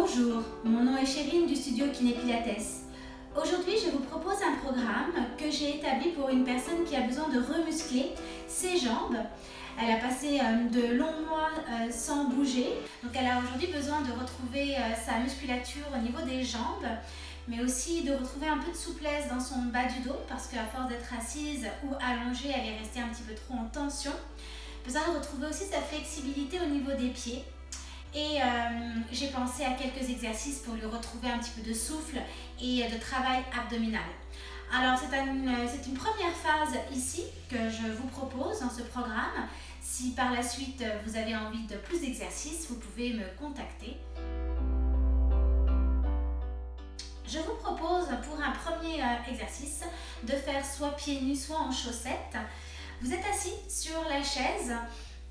Bonjour, mon nom est Chérine du studio Kiné Pilates. Aujourd'hui, je vous propose un programme que j'ai établi pour une personne qui a besoin de remuscler ses jambes. Elle a passé euh, de longs mois euh, sans bouger, donc elle a aujourd'hui besoin de retrouver euh, sa musculature au niveau des jambes, mais aussi de retrouver un peu de souplesse dans son bas du dos, parce qu'à force d'être assise ou allongée, elle est restée un petit peu trop en tension. Besoin de retrouver aussi sa flexibilité au niveau des pieds, et euh, j'ai pensé à quelques exercices pour lui retrouver un petit peu de souffle et de travail abdominal. Alors c'est une, une, première phase ici que je vous propose dans ce programme. Si par la suite vous avez envie de plus d'exercices, vous pouvez me contacter. Je vous propose pour un premier euh, exercice de faire soit pieds nus, soit en chaussettes. Vous êtes assis sur la chaise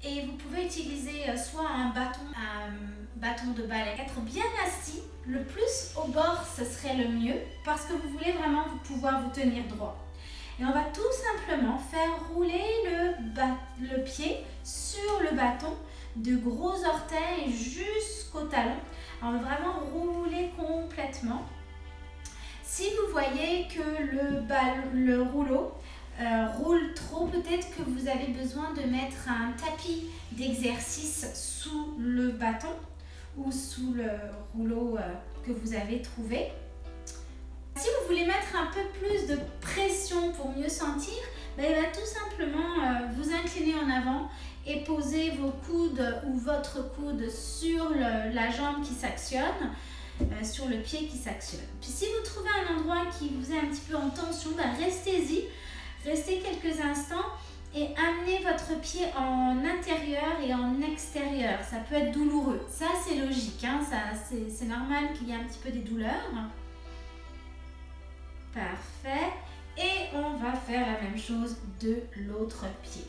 et vous pouvez utiliser euh, soit un bâton, un bâton de balai, être bien assis. Le plus au bord, ce serait le mieux parce que vous voulez vraiment pouvoir vous tenir droit. Et on va tout simplement faire rouler le, pied sur le bâton de gros orteils jusqu'au talon. On va vraiment rouler complètement. Si vous voyez que le, le rouleau euh, roule trop, peut-être que vous avez besoin de mettre un tapis d'exercice sous le bâton ou sous le rouleau euh, que vous avez trouvé. Si vous voulez mettre un peu plus de pression pour mieux sentir, va tout simplement euh, vous incliner en avant et poser vos coudes ou votre coude sur la jambe qui s'actionne, sur le pied qui s'actionne. Puis si vous trouvez un endroit qui vous est un petit peu en tension, ben, restez-y. Restez quelques instants et amenez votre pied en intérieur et en extérieur. Ça peut être douloureux. Ça, c'est logique. Hein? c'est normal qu'il y ait un petit peu des douleurs. Parfait. Et on va faire la même chose de l'autre pied.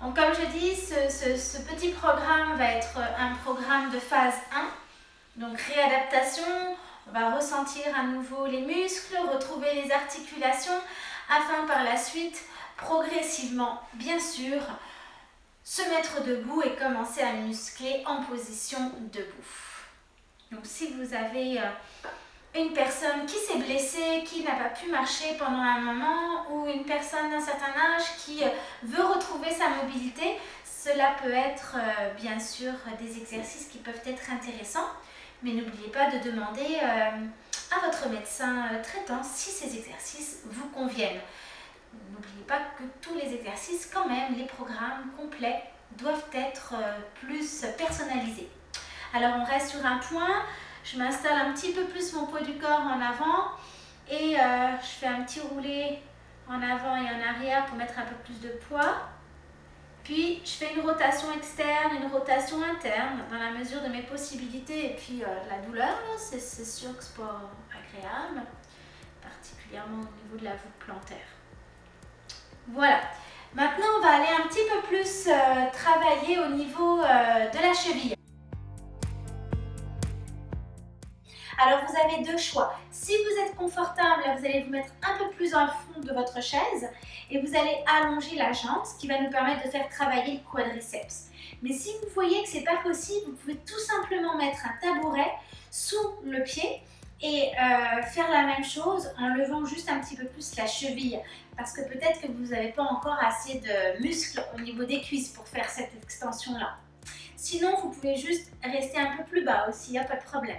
Donc, comme je dis, ce, ce, petit programme va être un programme de phase 1. Donc, réadaptation, on va ressentir à nouveau les muscles, retrouver les articulations afin par la suite, progressivement, bien sûr, se mettre debout et commencer à muscler en position debout. Donc si vous avez euh, une personne qui s'est blessée, qui n'a pas pu marcher pendant un moment ou une personne d'un certain âge qui euh, veut retrouver sa mobilité, cela peut être euh, bien sûr des exercices qui peuvent être intéressants. Mais n'oubliez pas de demander à votre médecin traitant si ces exercices vous conviennent. N'oubliez pas que tous les exercices, quand même, les programmes complets doivent être euh, plus personnalisés. Alors on reste sur un point, je m'installe un petit peu plus mon poids du corps en avant et euh, je fais un petit roulé en avant et en arrière pour mettre un peu plus de poids. Puis je fais une rotation externe, une rotation interne dans la mesure de mes possibilités et puis euh, la douleur, c'est sûr que c'est pas agréable, particulièrement au niveau de la voûte plantaire. Voilà. Maintenant, on va aller un petit peu plus euh, travailler au niveau euh, de la cheville. Alors, vous avez deux choix. Si vous êtes confortable, vous allez vous mettre un peu plus le fond de votre chaise et vous allez allonger la jambe, ce qui va nous permettre de faire travailler le quadriceps. Mais si vous voyez que ce n'est pas possible, vous pouvez tout simplement mettre un tabouret sous le pied et euh, faire la même chose en levant juste un petit peu plus la cheville parce que peut-être que vous n'avez pas encore assez de muscles au niveau des cuisses pour faire cette extension-là. Sinon, vous pouvez juste rester un peu plus bas aussi, il n'y a pas de problème.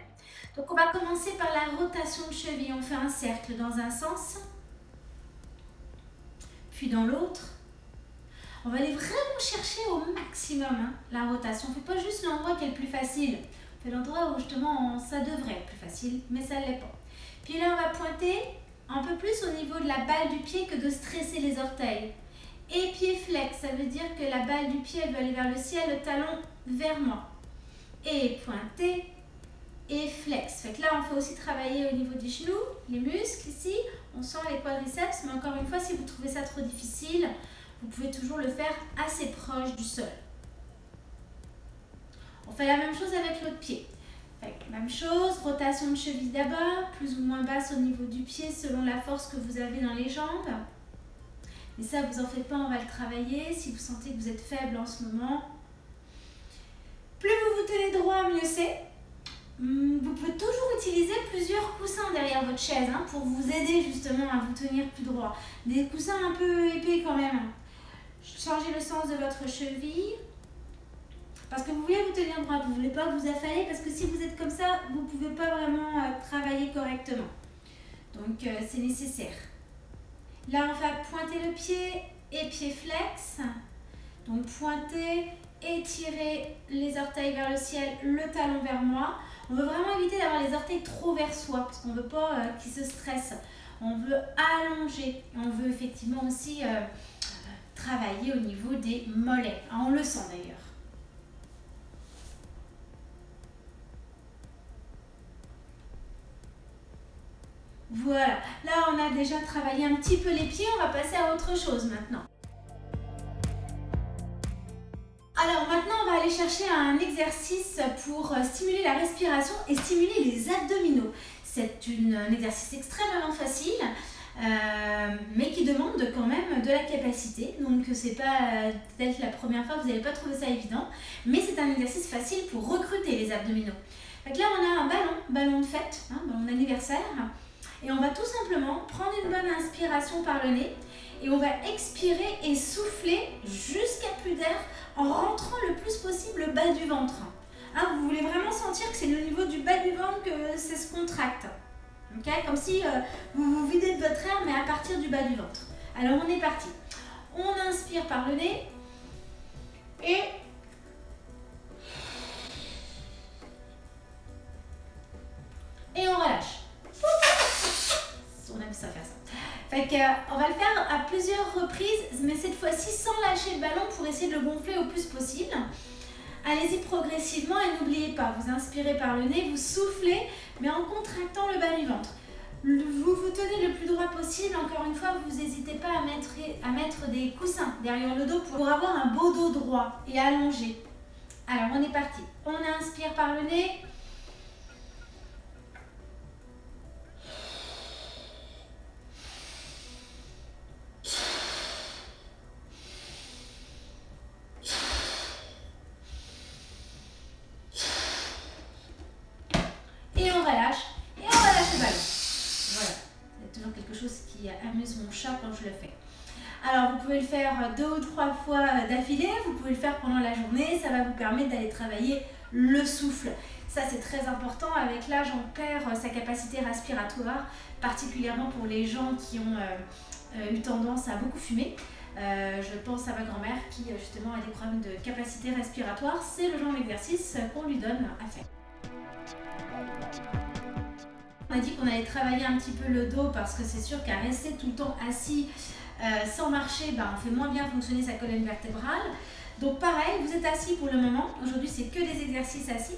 Donc on va commencer par la rotation de cheville. On fait un cercle dans un sens, puis dans l'autre. On va aller vraiment chercher au maximum hein, la rotation. On ne fait pas juste l'endroit qui est le plus facile. On fait l'endroit où justement ça devrait être plus facile, mais ça ne l'est pas. Puis là, on va pointer un peu plus au niveau de la balle du pied que de stresser les orteils. Et pied flex, ça veut dire que la balle du pied elle aller vers le ciel, le talon vers moi. Et pointer et flex. Fait là, on fait aussi travailler au niveau du genou, les muscles ici. On sent les quadriceps, mais encore une fois, si vous trouvez ça trop difficile, vous pouvez toujours le faire assez proche du sol. On fait la même chose avec l'autre pied. Même chose, rotation de cheville d'abord, plus ou moins basse au niveau du pied selon la force que vous avez dans les jambes. Mais ça, vous en faites pas, on va le travailler. Si vous sentez que vous êtes faible en ce moment, plus vous vous tenez droit, mieux c'est. Hum, vous pouvez toujours utiliser plusieurs coussins derrière votre chaise hein, pour vous aider justement à vous tenir plus droit. Des coussins un peu épais quand même. Changez le sens de votre cheville. Parce que vous voulez vous tenir droit, vous ne voulez pas vous affaler parce que si vous êtes comme ça, vous ne pouvez pas vraiment euh, travailler correctement. Donc euh, c'est nécessaire. Là, on va pointer le pied et pied flex. Donc pointer, étirer les orteils vers le ciel, le talon vers moi. On veut vraiment éviter d'avoir les orteils trop vers soi parce qu'on ne veut pas euh, qu'ils se stressent. On veut allonger. On veut effectivement aussi travailler au niveau des mollets. Ah, on le sent d'ailleurs. Voilà, là on a déjà travaillé un petit peu les pieds, on va passer à autre chose maintenant. Alors maintenant on va aller chercher un exercice pour euh, stimuler la respiration et stimuler les abdominaux. C'est un exercice extrêmement facile. Euh, mais qui demande quand même de la capacité. Donc c'est pas peut-être la première fois, vous n'allez pas trouver ça évident, mais c'est un exercice facile pour recruter les abdominaux. Donc là on a un ballon, ballon de fête, hein, ballon d'anniversaire, et on va tout simplement prendre une bonne inspiration par le nez et on va expirer et souffler jusqu'à plus d'air en rentrant le plus possible le bas du ventre. Hein, vous voulez vraiment sentir que c'est le niveau du bas du ventre que ça se contracte. Comme si euh, vous vous videz de votre air, mais à partir du bas du ventre. Alors, on est parti. On inspire par le nez et que, on va le faire à plusieurs reprises, mais cette fois-ci sans lâcher le ballon pour essayer de le gonfler au plus possible. Allez-y progressivement et n'oubliez pas, vous inspirez par le nez, vous soufflez, mais en contractant le bas du ventre. Vous vous tenez le plus droit possible, encore une fois, vous n'hésitez pas à mettre des coussins derrière le dos pour avoir un beau dos droit et allongé. Alors, on est parti. On inspire par le nez. Le faire deux ou trois fois d'affilée, vous pouvez le faire pendant la journée, ça va vous permettre d'aller travailler le souffle. Ça, c'est très important. Avec l'âge, on perd sa capacité respiratoire, particulièrement pour les gens qui ont euh, euh, eu tendance à beaucoup fumer. Euh, je pense à ma grand-mère qui justement a des problèmes de capacité respiratoire. C'est le genre d'exercice qu'on lui donne à faire. On a dit qu'on allait travailler un petit peu le dos parce que c'est sûr qu'à rester tout le temps assis euh, sans marcher, ben, on fait moins bien fonctionner sa colonne vertébrale. Donc pareil, vous êtes assis pour le moment. Aujourd'hui, c'est que des exercices assis.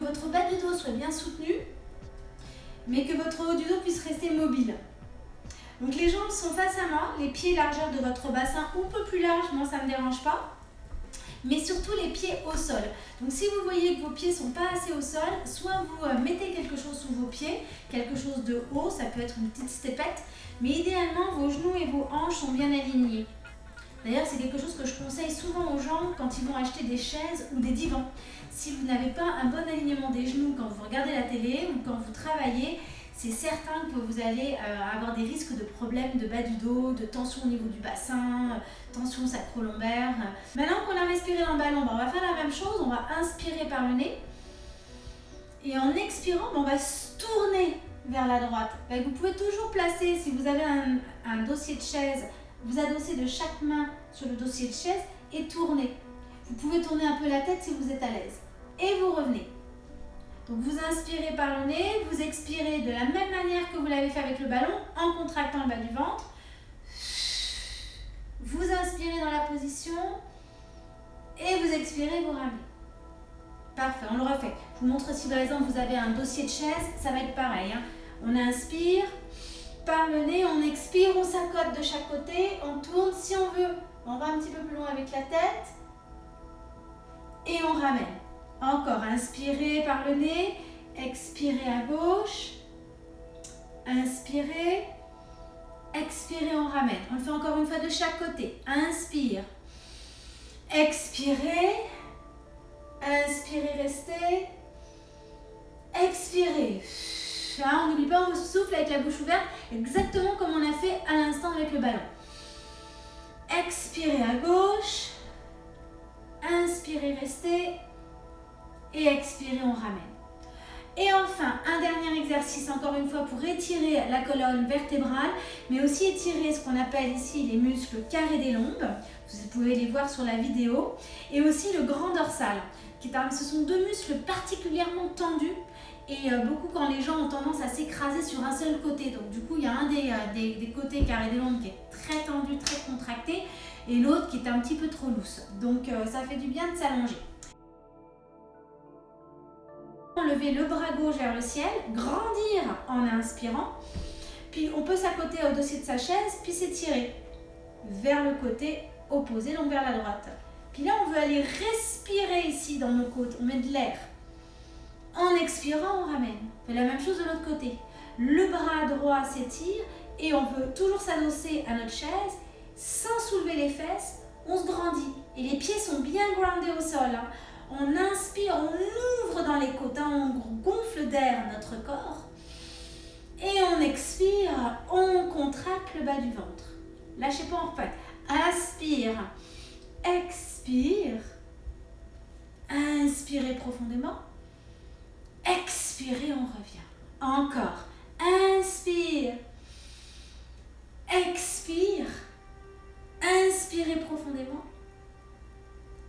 Votre bas du dos soit bien soutenu, mais que votre haut du dos puisse rester mobile. Donc les jambes sont face à moi, les pieds largeur de votre bassin un peu plus large, moi ça ne me dérange pas mais surtout les pieds au sol. Donc si vous voyez que vos pieds sont pas assez au sol, soit vous euh, mettez quelque vos pieds, quelque chose de haut, ça peut être une petite stepette, mais idéalement vos genoux et vos hanches sont bien alignés. D'ailleurs, c'est quelque chose que je conseille souvent aux gens quand ils vont acheter des chaises ou des divans. Si vous n'avez pas un bon alignement des genoux quand vous regardez la télé ou quand vous travaillez, c'est certain que vous allez euh, avoir des risques de problèmes de bas du dos, de tension au niveau du bassin, tension sacro-lombaire. Maintenant qu'on a respiré dans le ballon, on va faire la même chose, on va inspirer par le nez. Et en expirant, ben, on va se tourner vers la droite. Ben, vous pouvez toujours placer, si vous avez un, dossier de chaise, vous adossez de chaque main sur le dossier de chaise et tourner. Vous pouvez tourner un peu la tête si vous êtes à l'aise. Et vous revenez. Donc vous inspirez par le nez, vous expirez de la même manière que vous l'avez fait avec le ballon en contractant le bas du ventre. Vous inspirez dans la position et vous expirez, vous ramenez. Parfait, on le refait. Je vous montre si par exemple vous avez un dossier de chaise, ça va être pareil. Hein. On inspire par le nez, on expire, on s'accote de chaque côté, on tourne. Si on veut, on va un petit peu plus loin avec la tête et on ramène. Encore, inspirez par le nez, expirez à gauche, inspirez, expirez, on ramène. On le fait encore une fois de chaque côté. Inspire, expirez, inspirez, restez, Expirez. Ah, on n'oublie pas, on souffle avec la bouche ouverte, exactement comme on a fait à l'instant avec le ballon. Expirez à gauche. Inspirez, restez. Et expirez, on ramène. Et enfin, un dernier exercice, encore une fois, pour étirer la colonne vertébrale, mais aussi étirer ce qu'on appelle ici les muscles carrés des lombes. Vous pouvez les voir sur la vidéo. Et aussi le grand dorsal. Ce sont deux muscles particulièrement tendus et euh, beaucoup quand les gens ont tendance à s'écraser sur un seul côté. Donc du coup, il y a un des, euh, côtés carrés des lombes qui est très tendu, très contracté, et l'autre qui est un petit peu trop lousse. Donc euh, ça fait du bien de s'allonger. Lever le bras gauche vers le ciel, grandir en inspirant, puis on peut s'accoter au dossier de sa chaise, puis s'étirer vers le côté opposé, donc vers la droite. Puis là, on veut aller respirer ici dans nos côtes, on met de l'air. En expirant, on ramène. On fait la même chose de l'autre côté. Le bras droit s'étire et on peut toujours s'adosser à notre chaise sans soulever les fesses. On se grandit et les pieds sont bien groundés au sol. Hein. On inspire, on ouvre dans les côtes, hein. on gonfle d'air notre corps. Et on expire, on contracte le bas du ventre. Lâchez pas, en fait. Inspire, expire. Inspirez profondément. Expirez, on revient. Encore. Inspire. Expire. Inspirez profondément.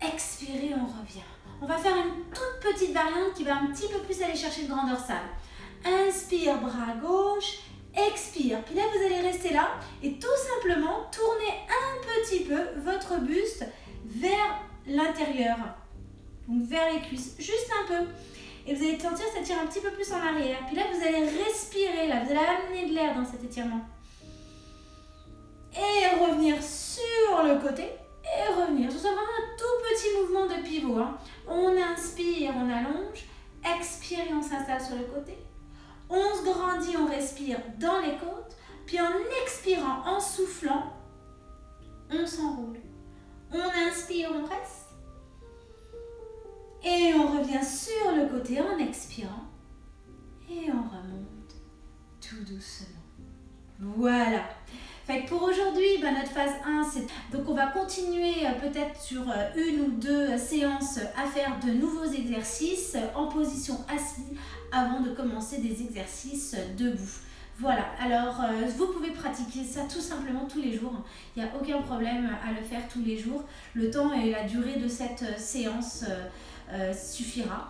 Expirez, on revient. On va faire une toute petite variante qui va un petit peu plus aller chercher le grand dorsal. Inspire, bras gauche. Expire. Puis là, vous allez rester là et tout simplement tourner un petit peu votre buste vers Donc vers les cuisses. Juste un peu. Et vous allez sentir ça tire un petit peu plus en arrière. Puis là, vous allez respirer, là, vous allez amener de l'air dans cet étirement. Et revenir sur le côté et revenir. Ce sera vraiment un tout petit mouvement de pivot. Hein. On inspire, on allonge. Expire et on s'installe sur le côté. On se grandit, on respire dans les côtes. Puis en expirant, en soufflant, on s'enroule. On inspire, on reste. Sur le côté en expirant. Et on remonte tout doucement. Voilà. Fait que pour aujourd'hui, ben, notre phase 1, c'est... Donc on va continuer euh, peut-être sur euh, une ou deux séances à faire de nouveaux exercices en position assise avant de commencer des exercices debout. Voilà, alors euh, vous pouvez pratiquer ça tout simplement tous les jours. Il n'y a aucun problème à le faire tous les jours. Le temps et la durée de cette séance euh, suffira.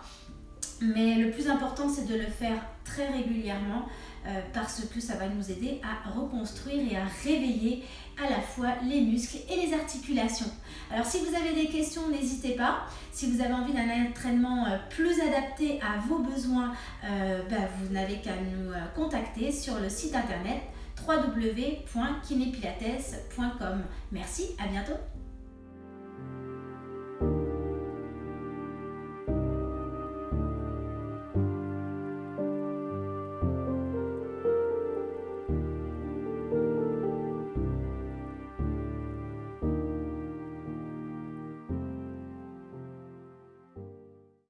Mais le plus important, c'est de le faire très régulièrement euh, parce que ça va nous aider à reconstruire et à réveiller à la fois les muscles et les articulations. Alors si vous avez des questions, n'hésitez pas. Si vous avez envie d'un entraînement euh, plus adapté à vos besoins, bah, vous n'avez qu'à nous contacter sur le site internet www.kinepilates.com. Merci, à bientôt